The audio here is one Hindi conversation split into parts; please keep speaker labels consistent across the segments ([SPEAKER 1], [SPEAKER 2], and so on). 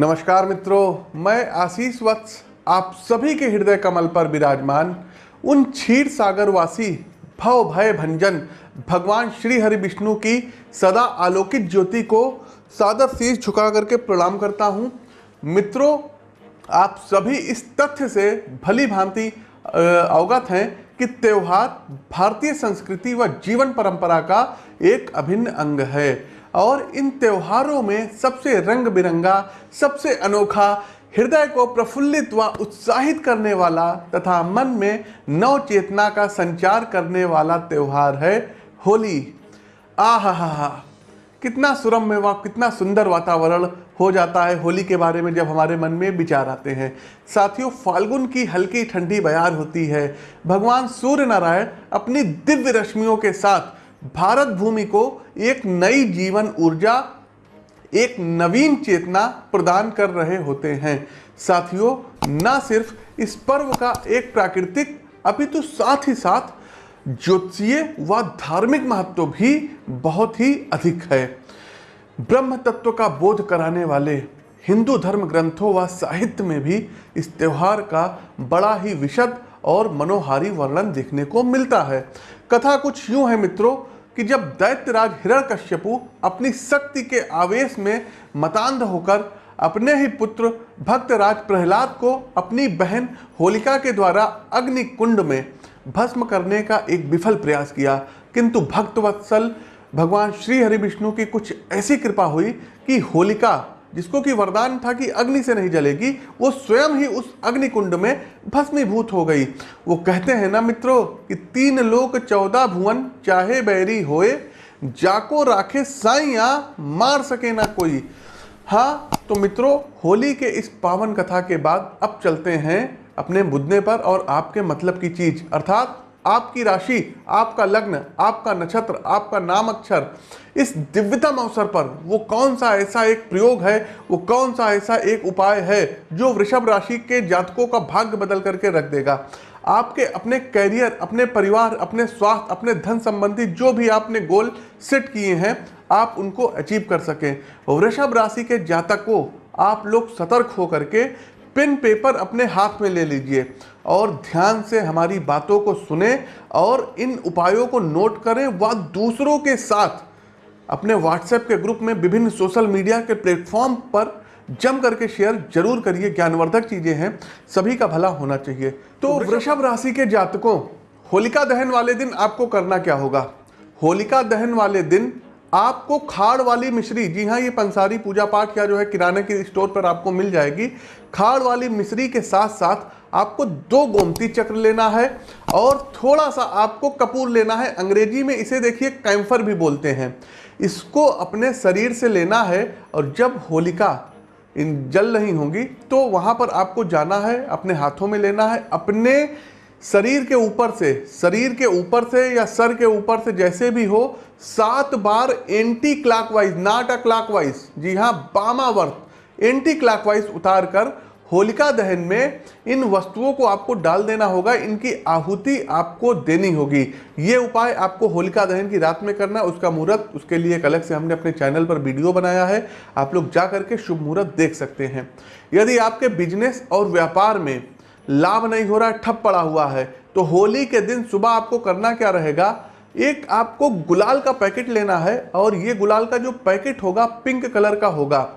[SPEAKER 1] नमस्कार मित्रों, मैं आशीष वत्स, आप सभी के हृदय कमल पर विराजमान, उन क्षीर सागर वासी भव भय भंजन भगवान श्री हरि विष्णु की सदा आलोकित ज्योति को सादर शीश झुका करके प्रणाम करता हूँ। मित्रों, आप सभी इस तथ्य से भली भांति अवगत हैं कि त्यौहार भारतीय संस्कृति व जीवन परंपरा का एक अभिन्न अंग है। और इन त्योहारों में सबसे रंग बिरंगा सबसे अनोखा, हृदय को प्रफुल्लित व उत्साहित करने वाला तथा मन में नव चेतना का संचार करने वाला त्यौहार है होली। आह हा हा कितना सुरम्य व कितना सुंदर वातावरण हो जाता है होली के बारे में जब हमारे मन में विचार आते हैं। साथियों, फाल्गुन की हल्की ठंडी बयार होती है। भगवान सूर्य नारायण अपनी दिव्य रश्मियों के साथ भारत भूमि को एक नई जीवन ऊर्जा, एक नवीन चेतना प्रदान कर रहे होते हैं। साथियों, न सिर्फ़ इस पर्व का एक प्राकृतिक, अपितु साथ ही साथ ज्योतिषीय व धार्मिक महत्व भी बहुत ही अधिक है। ब्रह्म तत्व का बोध कराने वाले हिंदू धर्म ग्रंथों व साहित्य में भी इस त्यौहार का बड़ा ही विशद और मनोहारी वर्णन देखने को मिलता है। कथा कुछ यूँ है मित्रों कि जब दैत्यराज हिरण्यकश्यपु अपनी शक्ति के आवेश में मतान्ध होकर अपने ही पुत्र भक्तराज प्रहलाद को अपनी बहन होलिका के द्वारा अग्नि कुंड में भस्म करने का एक विफल प्रयास किया। किंतु भक्तवत्सल भगवान श्री हरि विष्णु की कुछ ऐसी कृपा हुई कि होलिका जिसको कि वरदान था कि अग्नि से नहीं जलेगी, वो स्वयं ही उस अग्नि कुंड में भस्मीभूत हो गई। वो कहते हैं, ना मित्रों, कि तीन लोक चौदह भुवन, चाहे बैरी होए, जाको राखे साइया मार सके ना कोई। हाँ तो मित्रों, होली के इस पावन कथा के बाद अब चलते हैं अपने मुद्दे पर और आपके मतलब की चीज़। अर्थात आपकी राशि, आपका लग्न, आपका नक्षत्र, आपका नाम अक्षर, इस दिव्यतम अवसर पर वो कौन सा ऐसा एक प्रयोग है, वो कौन सा ऐसा एक उपाय है जो वृषभ राशि के जातकों का भाग्य बदल करके रख देगा? आपके अपने कैरियर अपने परिवार, अपने स्वास्थ्य, अपने धन संबंधी जो भी आपने गोल सेट किए हैं, आप उनको अचीव कर सकें। वृषभ राशि के जातक को आप लोग सतर्क होकर के पेन पेपर अपने हाथ में ले लीजिए और ध्यान से हमारी बातों को सुने और इन उपायों को नोट करें व दूसरों के साथ अपने व्हाट्सएप के ग्रुप में विभिन्न सोशल मीडिया के प्लेटफॉर्म पर जम करके शेयर ज़रूर करिए। ज्ञानवर्धक चीज़ें हैं सभी का भला होना चाहिए। तो वृषभ राशि के जातकों होलिका दहन वाले दिन आपको करना क्या होगा? होलिका दहन वाले दिन आपको खाड़ वाली मिश्री, जी हाँ ये पंसारी पूजा पाठ या जो है किराने के स्टोर पर आपको मिल जाएगी। खाड़ वाली मिश्री के साथ साथ आपको दो गोमती चक्र लेना है और थोड़ा सा आपको कपूर लेना है। अंग्रेज़ी में इसे देखिए, कैम्फर भी बोलते हैं। इसको अपने शरीर से लेना है और जब होलिका इन जल नहीं होंगी तो वहाँ पर आपको जाना है, अपने हाथों में लेना है, अपने शरीर के ऊपर से, शरीर के ऊपर से या सर के ऊपर से जैसे भी हो, सात बार anti clockwise not a clockwise जी हाँ बामावर्त एंटी क्लॉकवाइज उतार कर होलिका दहन में इन वस्तुओं को आपको डाल देना होगा, इनकी आहुति आपको देनी होगी। ये उपाय आपको होलिका दहन की रात में करना, उसका मुहूर्त, उसके लिए एक अलग से हमने अपने चैनल पर वीडियो बनाया है, आप लोग जा करके शुभ मुहूर्त देख सकते हैं। यदि आपके बिज़नेस और व्यापार में लाभ नहीं हो रहा है, ठप पड़ा हुआ है। तो होली के दिन सुबह आपको करना क्या रहेगा? एक आपको गुलाल का पैकेट लेना है और ये गुलाल का जो पैकेट होगा, पिंक कलर का होगा।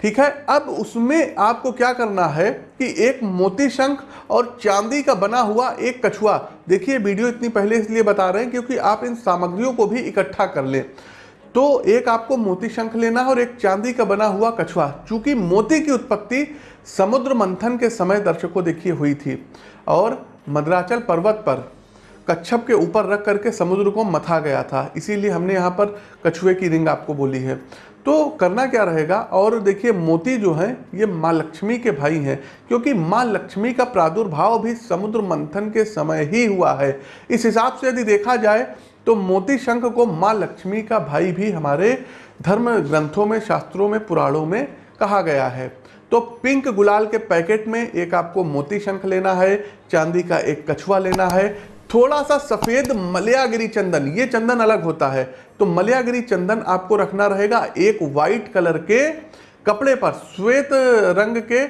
[SPEAKER 1] ठीक है? अब उसमें आपको क्या करना है कि एक मोती शंख और चांदी का बना हुआ एक कछुआ। देखिए, वीडियो इतनी पहले इसलिए बता रहे हैं क्योंकि आप इन सामग्रियों को भी इकट्ठा कर लें। तो एक आपको मोती शंख लेना है और एक चांदी का बना हुआ कछुआ। चूँकि मोती की उत्पत्ति समुद्र मंथन के समय दर्शकों देखिए हुई थी और मद्राचल पर्वत पर कच्छप के ऊपर रख करके समुद्र को मथा गया था। इसीलिए हमने यहाँ पर कछुए की रिंग आपको बोली है। तो करना क्या रहेगा? और देखिए, मोती जो है, ये माँ लक्ष्मी के भाई हैं, क्योंकि माँ लक्ष्मी का प्रादुर्भाव भी समुद्र मंथन के समय ही हुआ है। इस हिसाब से यदि देखा जाए तो मोती शंख को माँ लक्ष्मी का भाई भी हमारे धर्म ग्रंथों में, शास्त्रों में, पुराणों में कहा गया है। तो पिंक गुलाल के पैकेट में एक आपको मोती शंख लेना है, चांदी का एक कछुआ लेना है, थोड़ा सा सफ़ेद मलयागिरी चंदन, ये चंदन अलग होता है। तो मलयागिरी चंदन आपको रखना रहेगा एक वाइट कलर के कपड़े पर, श्वेत रंग के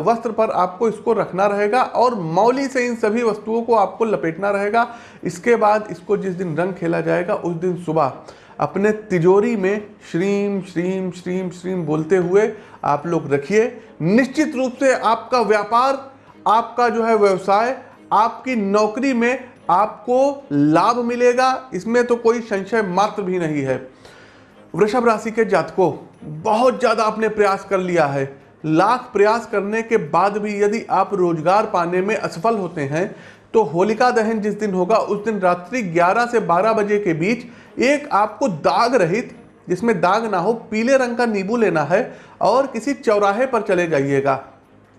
[SPEAKER 1] वस्त्र पर आपको इसको रखना रहेगा और मौली से इन सभी वस्तुओं को आपको लपेटना रहेगा। इसके बाद इसको जिस दिन रंग खेला जाएगा, उस दिन सुबह। अपने तिजोरी में श्रीम श्रीम श्रीम श्रीम बोलते हुए आप लोग रखिए। निश्चित रूप से आपका व्यापार, आपका जो है व्यवसाय, आपकी नौकरी में आपको लाभ मिलेगा। इसमें तो कोई संशय मात्र भी नहीं है। वृषभ राशि के जातकों, बहुत ज़्यादा आपने प्रयास कर लिया है। लाख प्रयास करने के बाद भी यदि आप रोज़गार पाने में असफल होते हैं तो होलिका दहन जिस दिन होगा, उस दिन रात्रि 11 से 12 बजे के बीच एक आपको दाग रहित, जिसमें दाग ना हो, पीले रंग का नींबू लेना है और किसी चौराहे पर चले जाइएगा।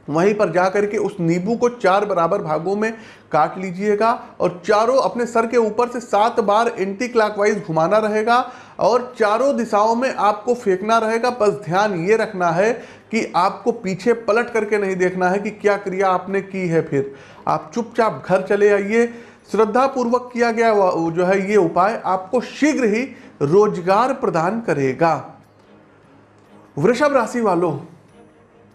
[SPEAKER 1] वहीं पर जा करके उस नींबू को चार बराबर भागों में काट लीजिएगा और चारों अपने सर के ऊपर से सात बार एंटी क्लॉकवाइज घुमाना रहेगा और चारों दिशाओं में आपको फेंकना रहेगा। बस ध्यान ये रखना है कि आपको पीछे पलट करके नहीं देखना है कि क्या क्रिया आपने की है फिर। आप चुपचाप घर चले आइए। श्रद्धा पूर्वक किया गया जो है ये उपाय आपको शीघ्र ही रोज़गार प्रदान करेगा। वृषभ राशि वालों,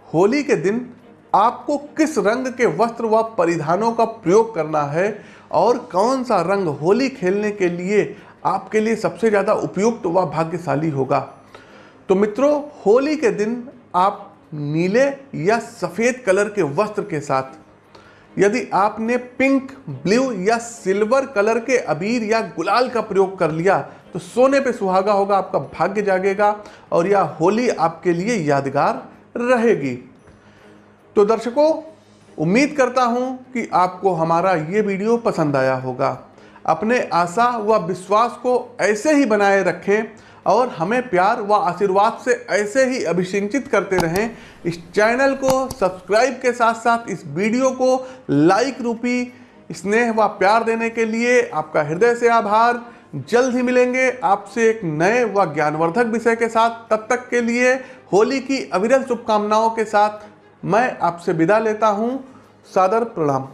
[SPEAKER 1] होली के दिन आपको किस रंग के वस्त्र व परिधानों का प्रयोग करना है और कौन सा रंग होली खेलने के लिए आपके लिए सबसे ज़्यादा उपयुक्त व भाग्यशाली होगा? तो मित्रों, होली के दिन आप नीले या सफ़ेद कलर के वस्त्र के साथ, यदि आपने पिंक, ब्लू या सिल्वर कलर के अबीर या गुलाल का प्रयोग कर लिया तो सोने पे सुहागा होगा, आपका भाग्य जागेगा और यह होली आपके लिए यादगार रहेगी। तो दर्शकों, उम्मीद करता हूँ कि आपको हमारा ये वीडियो पसंद आया होगा। अपने आशा व विश्वास को ऐसे ही बनाए रखें और हमें प्यार व आशीर्वाद से ऐसे ही अभिषिंचित करते रहें। इस चैनल को सब्सक्राइब के साथ साथ इस वीडियो को लाइक रूपी स्नेह व प्यार देने के लिए आपका हृदय से आभार। जल्द ही मिलेंगे आपसे एक नए व ज्ञानवर्धक विषय के साथ। तब तक के लिए होली की अविरल शुभकामनाओं के साथ मैं आपसे विदा लेता हूँ सादर प्रणाम।